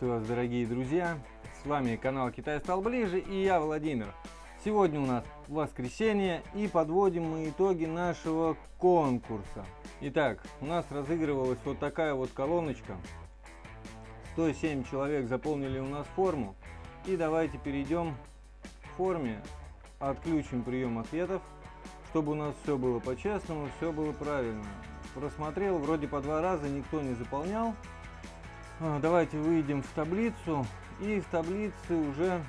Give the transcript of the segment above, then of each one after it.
вас, дорогие друзья! С вами канал Китай стал ближе и я Владимир. Сегодня у нас воскресенье и подводим мы итоги нашего конкурса. Итак, у нас разыгрывалась вот такая вот колоночка. 107 человек заполнили у нас форму. И давайте перейдем к форме, отключим прием ответов, чтобы у нас все было по-честному, все было правильно. Просмотрел, вроде по два раза никто не заполнял. А, давайте выйдем в таблицу и в таблице уже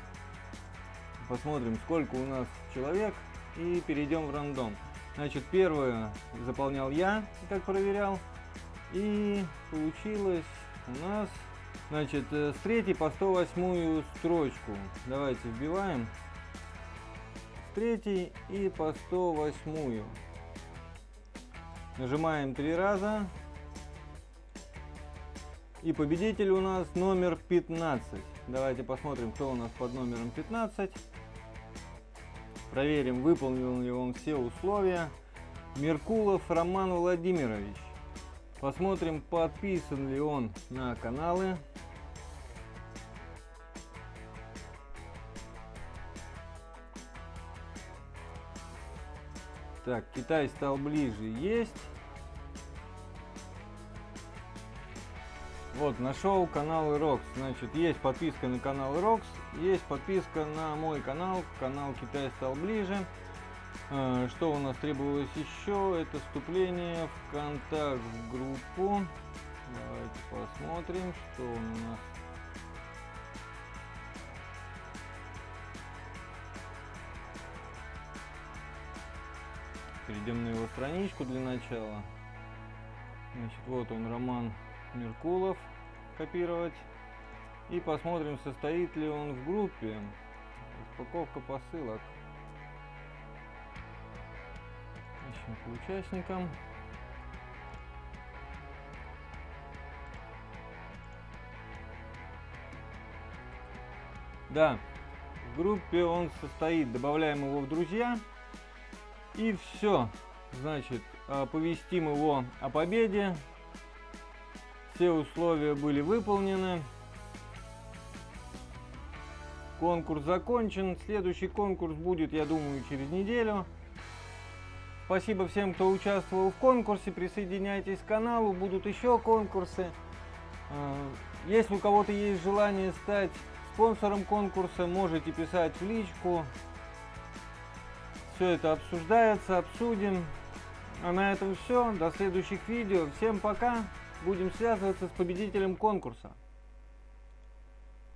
посмотрим сколько у нас человек и перейдем в рандом. Значит, первое заполнял я, как проверял. И получилось у нас, значит, э, с третьей по 108 строчку. Давайте вбиваем. С третьей и по 108. Нажимаем три раза. И победитель у нас номер 15. Давайте посмотрим, кто у нас под номером 15. Проверим, выполнил ли он все условия. Меркулов Роман Владимирович. Посмотрим, подписан ли он на каналы. Так, Китай стал ближе. Есть. Вот, нашел канал Рокс. Значит, есть подписка на канал Рокс, есть подписка на мой канал, канал Китай стал ближе. А, что у нас требовалось еще? Это вступление в контакт в группу. Давайте посмотрим, что у нас. Перейдем на его страничку для начала. Значит, вот он, Роман Меркулов копировать. И посмотрим, состоит ли он в группе. Распаковка посылок. Ищем по участникам. Да, в группе он состоит. Добавляем его в друзья. И все. Значит, оповестим его о победе. Все условия были выполнены. Конкурс закончен. Следующий конкурс будет, я думаю, через неделю. Спасибо всем, кто участвовал в конкурсе. Присоединяйтесь к каналу. Будут еще конкурсы. А, если у кого-то есть желание стать спонсором конкурса, можете писать в личку. Все это обсуждается, обсудим. А на этом все. До следующих видео. Всем пока! Будем связываться с победителем конкурса.